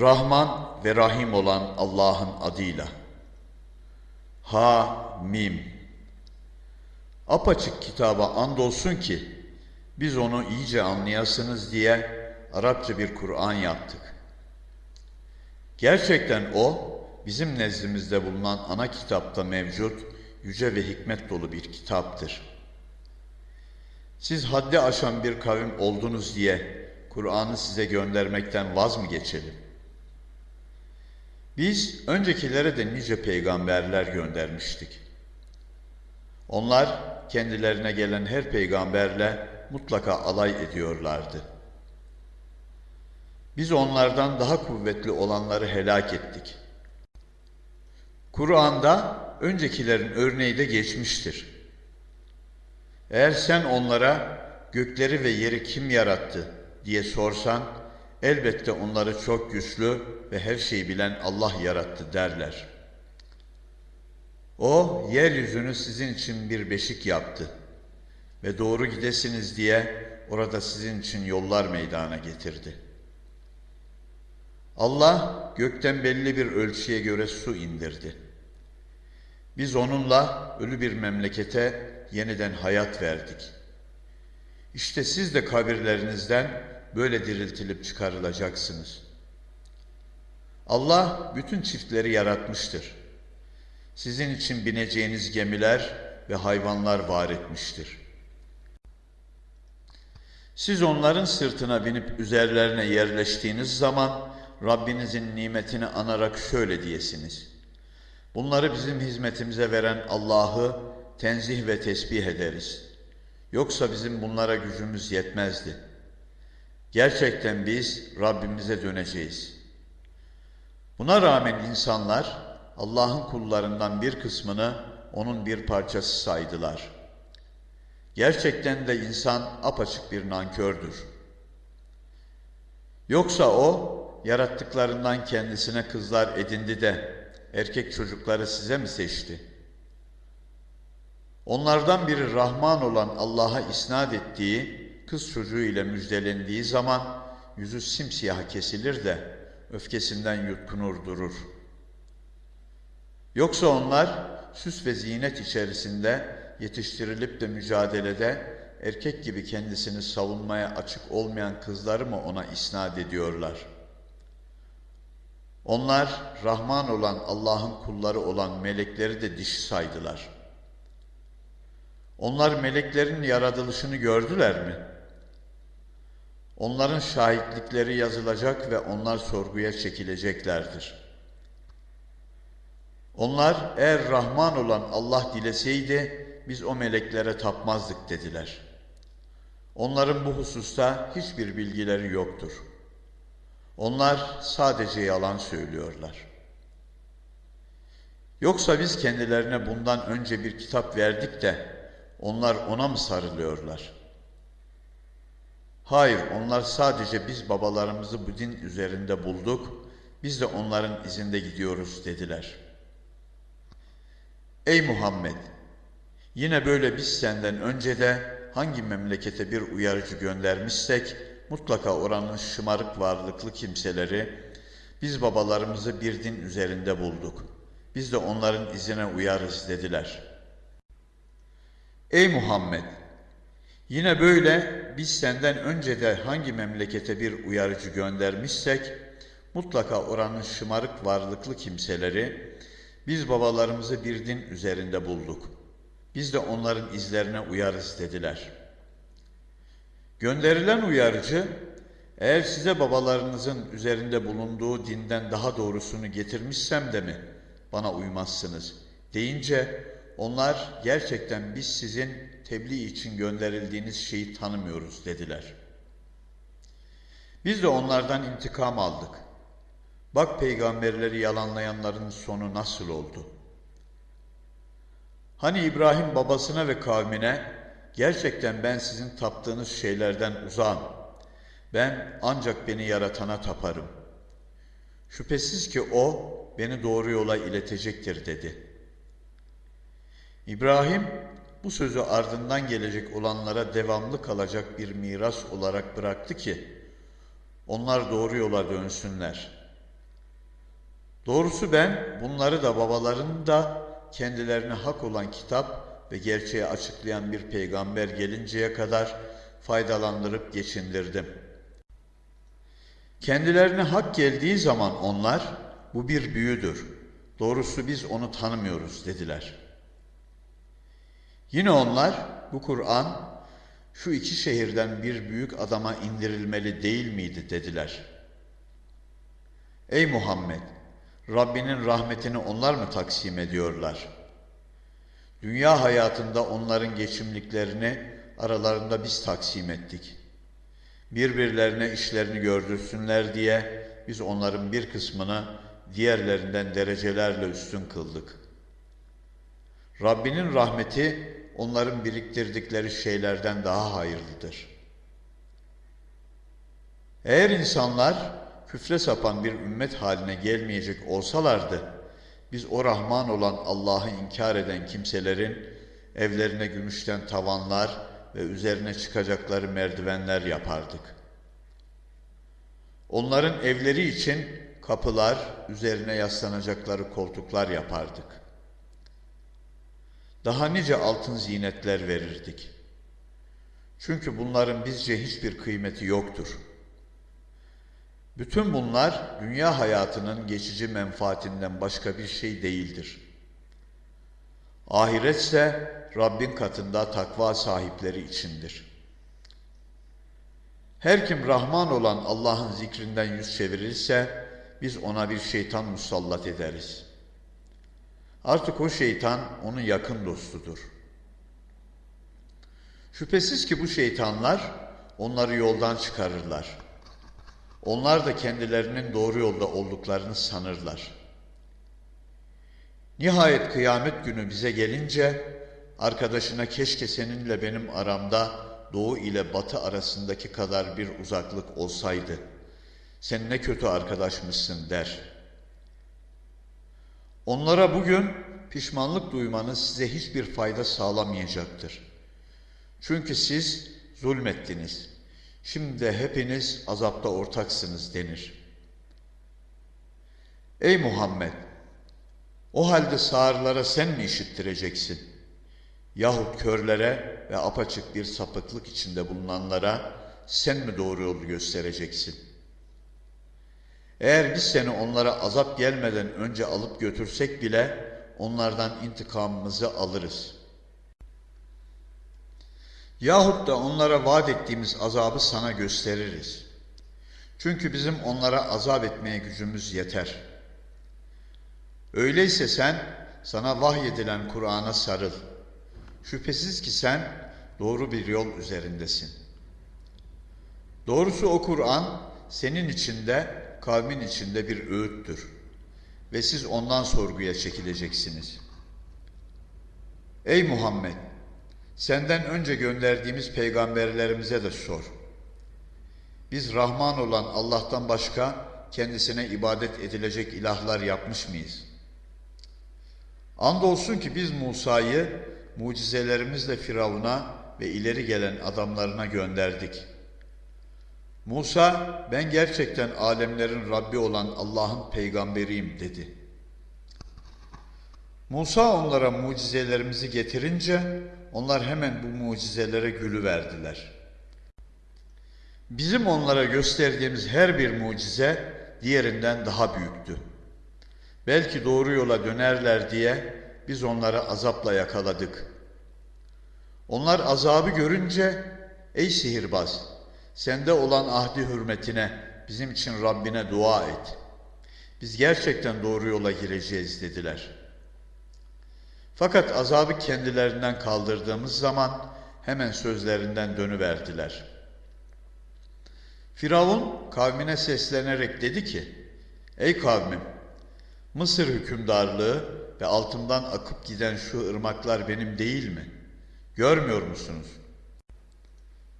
Rahman ve Rahim olan Allah'ın adıyla. Ha Mim. Apaçık kitaba andolsun ki biz onu iyice anlayasınız diye Arapça bir Kur'an yaptık. Gerçekten o bizim nezdimizde bulunan ana kitapta mevcut yüce ve hikmet dolu bir kitaptır. Siz haddi aşan bir kavim oldunuz diye Kur'an'ı size göndermekten vaz mı geçelim? Biz öncekilere de nice peygamberler göndermiştik. Onlar kendilerine gelen her peygamberle mutlaka alay ediyorlardı. Biz onlardan daha kuvvetli olanları helak ettik. Kur'an'da öncekilerin örneği de geçmiştir. Eğer sen onlara gökleri ve yeri kim yarattı diye sorsan, elbette onları çok güçlü ve her şeyi bilen Allah yarattı derler. O, yeryüzünü sizin için bir beşik yaptı ve doğru gidesiniz diye orada sizin için yollar meydana getirdi. Allah gökten belli bir ölçüye göre su indirdi. Biz onunla ölü bir memlekete yeniden hayat verdik. İşte siz de kabirlerinizden böyle diriltilip çıkarılacaksınız. Allah bütün çiftleri yaratmıştır. Sizin için bineceğiniz gemiler ve hayvanlar var etmiştir. Siz onların sırtına binip üzerlerine yerleştiğiniz zaman Rabbinizin nimetini anarak şöyle diyesiniz. Bunları bizim hizmetimize veren Allah'ı tenzih ve tesbih ederiz. Yoksa bizim bunlara gücümüz yetmezdi. Gerçekten biz Rabbimize döneceğiz. Buna rağmen insanlar Allah'ın kullarından bir kısmını onun bir parçası saydılar. Gerçekten de insan apaçık bir nankördür. Yoksa o yarattıklarından kendisine kızlar edindi de erkek çocukları size mi seçti? Onlardan biri Rahman olan Allah'a isnat ettiği kız çocuğu ile müjdelendiği zaman yüzü simsiyah kesilir de öfkesinden yutkunur durur. Yoksa onlar süs ve zinet içerisinde yetiştirilip de mücadelede erkek gibi kendisini savunmaya açık olmayan kızları mı ona isnat ediyorlar? Onlar Rahman olan Allah'ın kulları olan melekleri de dişi saydılar. Onlar meleklerin yaratılışını gördüler mi? Onların şahitlikleri yazılacak ve onlar sorguya çekileceklerdir. Onlar eğer Rahman olan Allah dileseydi biz o meleklere tapmazdık dediler. Onların bu hususta hiçbir bilgileri yoktur. Onlar sadece yalan söylüyorlar. Yoksa biz kendilerine bundan önce bir kitap verdik de onlar ona mı sarılıyorlar? Hayır, onlar sadece biz babalarımızı bu din üzerinde bulduk, biz de onların izinde gidiyoruz dediler. Ey Muhammed! Yine böyle biz senden önce de hangi memlekete bir uyarıcı göndermişsek, mutlaka oranın şımarık varlıklı kimseleri, biz babalarımızı bir din üzerinde bulduk. Biz de onların izine uyarız dediler. Ey Muhammed! Yine böyle biz senden önce de hangi memlekete bir uyarıcı göndermişsek, mutlaka oranın şımarık varlıklı kimseleri, biz babalarımızı bir din üzerinde bulduk. Biz de onların izlerine uyarız dediler. Gönderilen uyarıcı, eğer size babalarınızın üzerinde bulunduğu dinden daha doğrusunu getirmişsem de mi bana uymazsınız deyince onlar gerçekten biz sizin tebliğ için gönderildiğiniz şeyi tanımıyoruz dediler. Biz de onlardan intikam aldık. Bak peygamberleri yalanlayanların sonu nasıl oldu? Hani İbrahim babasına ve kavmine gerçekten ben sizin taptığınız şeylerden uzağım. Ben ancak beni yaratana taparım. Şüphesiz ki o beni doğru yola iletecektir dedi. İbrahim bu sözü ardından gelecek olanlara devamlı kalacak bir miras olarak bıraktı ki onlar doğru yola dönsünler. Doğrusu ben bunları da babalarını da kendilerine hak olan kitap ve gerçeği açıklayan bir peygamber gelinceye kadar faydalandırıp geçindirdim. Kendilerine hak geldiği zaman onlar bu bir büyüdür. Doğrusu biz onu tanımıyoruz dediler. Yine onlar bu Kur'an şu iki şehirden bir büyük adama indirilmeli değil miydi dediler. Ey Muhammed! Rabbinin rahmetini onlar mı taksim ediyorlar? Dünya hayatında onların geçimliklerini aralarında biz taksim ettik. Birbirlerine işlerini gördürsünler diye biz onların bir kısmını diğerlerinden derecelerle üstün kıldık. Rabbinin rahmeti onların biriktirdikleri şeylerden daha hayırlıdır. Eğer insanlar küfre sapan bir ümmet haline gelmeyecek olsalardı, biz o Rahman olan Allah'ı inkar eden kimselerin evlerine gümüşten tavanlar ve üzerine çıkacakları merdivenler yapardık. Onların evleri için kapılar, üzerine yaslanacakları koltuklar yapardık. Daha nice altın zinetler verirdik. Çünkü bunların bizce hiçbir kıymeti yoktur.'' Bütün bunlar dünya hayatının geçici menfaatinden başka bir şey değildir. Ahiretse Rabbin katında takva sahipleri içindir. Her kim Rahman olan Allah'ın zikrinden yüz çevirirse biz ona bir şeytan musallat ederiz. Artık o şeytan onun yakın dostudur. Şüphesiz ki bu şeytanlar onları yoldan çıkarırlar.'' Onlar da kendilerinin doğru yolda olduklarını sanırlar. Nihayet kıyamet günü bize gelince arkadaşına keşke seninle benim aramda doğu ile batı arasındaki kadar bir uzaklık olsaydı. Sen ne kötü arkadaşmışsın der. Onlara bugün pişmanlık duymanız size hiçbir fayda sağlamayacaktır. Çünkü siz zulmettiniz.'' Şimdi de hepiniz azapta ortaksınız denir. Ey Muhammed! O halde sağırlara sen mi işittireceksin? Yahut körlere ve apaçık bir sapıklık içinde bulunanlara sen mi doğru yolu göstereceksin? Eğer biz seni onlara azap gelmeden önce alıp götürsek bile onlardan intikamımızı alırız.'' Yahut da onlara vaat ettiğimiz azabı sana gösteririz. Çünkü bizim onlara azap etmeye gücümüz yeter. Öyleyse sen sana vahyedilen Kur'an'a sarıl. Şüphesiz ki sen doğru bir yol üzerindesin. Doğrusu o Kur'an senin içinde, kavmin içinde bir öğüttür. Ve siz ondan sorguya çekileceksiniz. Ey Muhammed! Senden önce gönderdiğimiz peygamberlerimize de sor. Biz Rahman olan Allah'tan başka kendisine ibadet edilecek ilahlar yapmış mıyız? Andolsun ki biz Musa'yı mucizelerimizle Firavun'a ve ileri gelen adamlarına gönderdik. Musa ben gerçekten alemlerin Rabbi olan Allah'ın peygamberiyim dedi. Musa onlara mucizelerimizi getirince onlar hemen bu mucizelere gülü verdiler. Bizim onlara gösterdiğimiz her bir mucize diğerinden daha büyüktü. Belki doğru yola dönerler diye biz onları azapla yakaladık. Onlar azabı görünce ey sihirbaz sende olan ahdi hürmetine bizim için Rabbine dua et. Biz gerçekten doğru yola gireceğiz dediler.'' Fakat azabı kendilerinden kaldırdığımız zaman hemen sözlerinden dönüverdiler. Firavun kavmine seslenerek dedi ki, Ey kavmim, Mısır hükümdarlığı ve altından akıp giden şu ırmaklar benim değil mi? Görmüyor musunuz?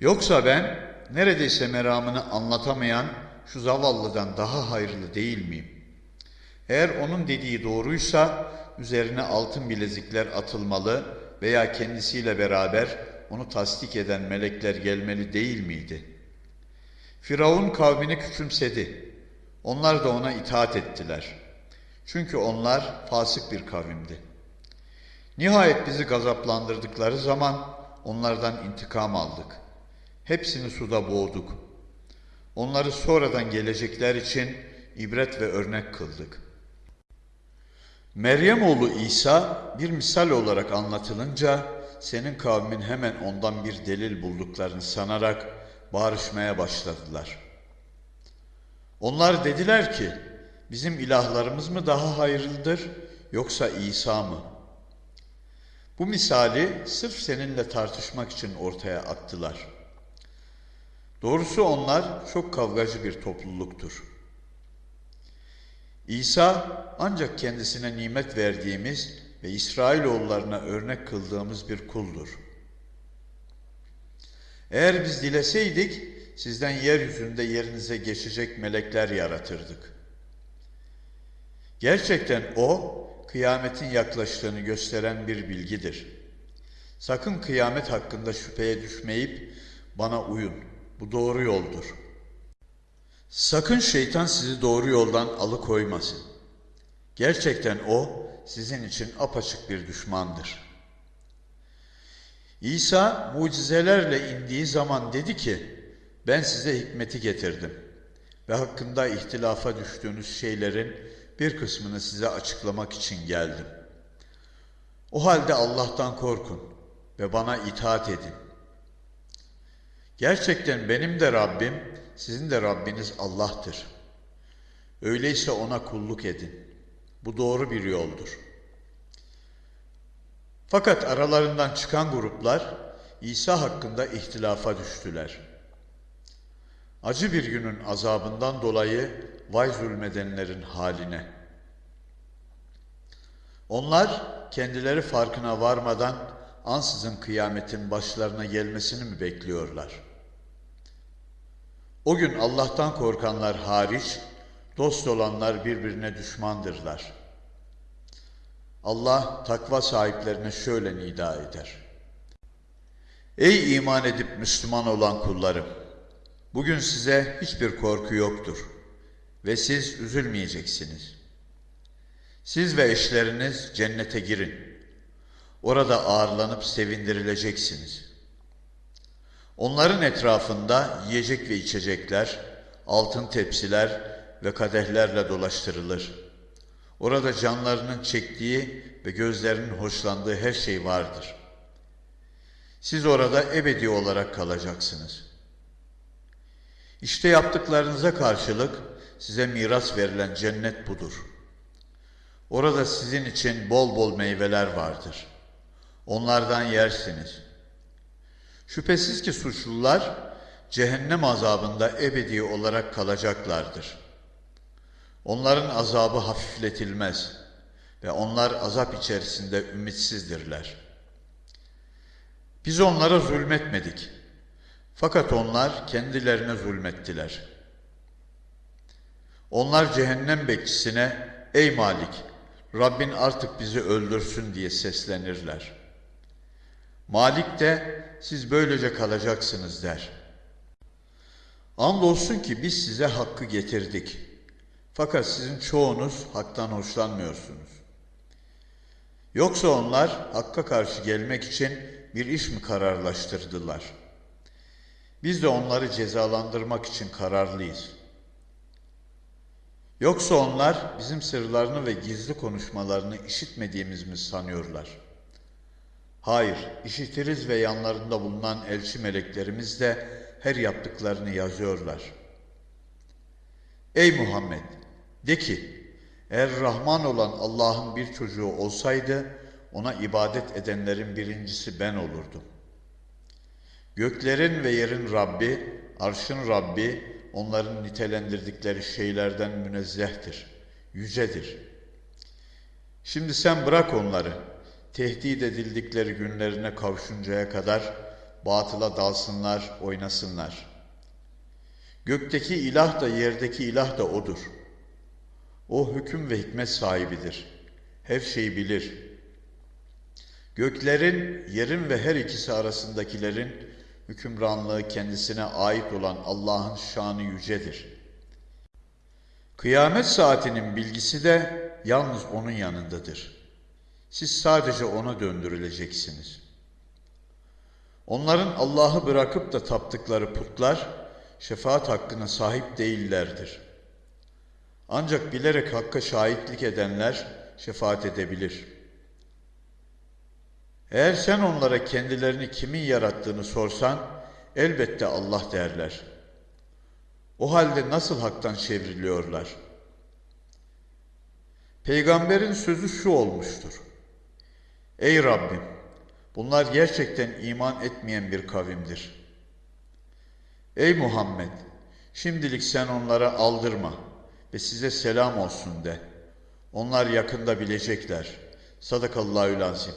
Yoksa ben neredeyse meramını anlatamayan şu zavallıdan daha hayırlı değil miyim? Eğer onun dediği doğruysa üzerine altın bilezikler atılmalı veya kendisiyle beraber onu tasdik eden melekler gelmeli değil miydi? Firavun kavmini küçümsedi. Onlar da ona itaat ettiler. Çünkü onlar fasık bir kavimdi. Nihayet bizi gazaplandırdıkları zaman onlardan intikam aldık. Hepsini suda boğduk. Onları sonradan gelecekler için ibret ve örnek kıldık. Meryem oğlu İsa bir misal olarak anlatılınca senin kavmin hemen ondan bir delil bulduklarını sanarak bağırışmaya başladılar. Onlar dediler ki bizim ilahlarımız mı daha hayırlıdır yoksa İsa mı? Bu misali sırf seninle tartışmak için ortaya attılar. Doğrusu onlar çok kavgacı bir topluluktur. İsa ancak kendisine nimet verdiğimiz ve İsrailoğullarına örnek kıldığımız bir kuldur. Eğer biz dileseydik sizden yeryüzünde yerinize geçecek melekler yaratırdık. Gerçekten o kıyametin yaklaştığını gösteren bir bilgidir. Sakın kıyamet hakkında şüpheye düşmeyip bana uyun. Bu doğru yoldur. Sakın şeytan sizi doğru yoldan alıkoymasın. Gerçekten o sizin için apaçık bir düşmandır. İsa mucizelerle indiği zaman dedi ki, ben size hikmeti getirdim ve hakkında ihtilafa düştüğünüz şeylerin bir kısmını size açıklamak için geldim. O halde Allah'tan korkun ve bana itaat edin. Gerçekten benim de Rabbim, sizin de Rabbiniz Allah'tır. Öyleyse ona kulluk edin. Bu doğru bir yoldur. Fakat aralarından çıkan gruplar İsa hakkında ihtilafa düştüler. Acı bir günün azabından dolayı vay zulmedenlerin haline. Onlar kendileri farkına varmadan ansızın kıyametin başlarına gelmesini mi bekliyorlar? O gün Allah'tan korkanlar hariç dost olanlar birbirine düşmandırlar. Allah takva sahiplerine şöyle nida eder. Ey iman edip Müslüman olan kullarım! Bugün size hiçbir korku yoktur ve siz üzülmeyeceksiniz. Siz ve eşleriniz cennete girin. Orada ağırlanıp sevindirileceksiniz. Onların etrafında yiyecek ve içecekler, altın tepsiler ve kadehlerle dolaştırılır. Orada canlarının çektiği ve gözlerinin hoşlandığı her şey vardır. Siz orada ebedi olarak kalacaksınız. İşte yaptıklarınıza karşılık size miras verilen cennet budur. Orada sizin için bol bol meyveler vardır. Onlardan yersiniz. Şüphesiz ki suçlular cehennem azabında ebedi olarak kalacaklardır. Onların azabı hafifletilmez ve onlar azap içerisinde ümitsizdirler. Biz onlara zulmetmedik. Fakat onlar kendilerine zulmettiler. Onlar cehennem bekçisine ey Malik Rabbin artık bizi öldürsün diye seslenirler. Malik de siz böylece kalacaksınız der. Andolsun ki biz size hakkı getirdik. Fakat sizin çoğunuz haktan hoşlanmıyorsunuz. Yoksa onlar hakka karşı gelmek için bir iş mi kararlaştırdılar? Biz de onları cezalandırmak için kararlıyız. Yoksa onlar bizim sırlarını ve gizli konuşmalarını işitmediğimiz mi sanıyorlar? Hayır, işitiriz ve yanlarında bulunan elçi meleklerimiz de her yaptıklarını yazıyorlar. Ey Muhammed! De ki, eğer Rahman olan Allah'ın bir çocuğu olsaydı, ona ibadet edenlerin birincisi ben olurdum. Göklerin ve yerin Rabbi, arşın Rabbi, onların nitelendirdikleri şeylerden münezzehtir, yücedir. Şimdi sen bırak onları, tehdit edildikleri günlerine kavuşuncaya kadar batıla dalsınlar, oynasınlar. Gökteki ilah da yerdeki ilah da O'dur. O hüküm ve hikmet sahibidir. Her şeyi bilir. Göklerin, yerin ve her ikisi arasındakilerin hükümranlığı kendisine ait olan Allah'ın şanı yücedir. Kıyamet saatinin bilgisi de yalnız onun yanındadır. Siz sadece ona döndürüleceksiniz. Onların Allah'ı bırakıp da taptıkları putlar şefaat hakkına sahip değillerdir. Ancak bilerek hakka şahitlik edenler şefaat edebilir. Eğer sen onlara kendilerini kimin yarattığını sorsan elbette Allah derler. O halde nasıl haktan çevriliyorlar? Peygamberin sözü şu olmuştur. Ey Rabbim! Bunlar gerçekten iman etmeyen bir kavimdir. Ey Muhammed! Şimdilik sen onlara aldırma ve size selam olsun de. Onlar yakında bilecekler. Sadakallahü lazim.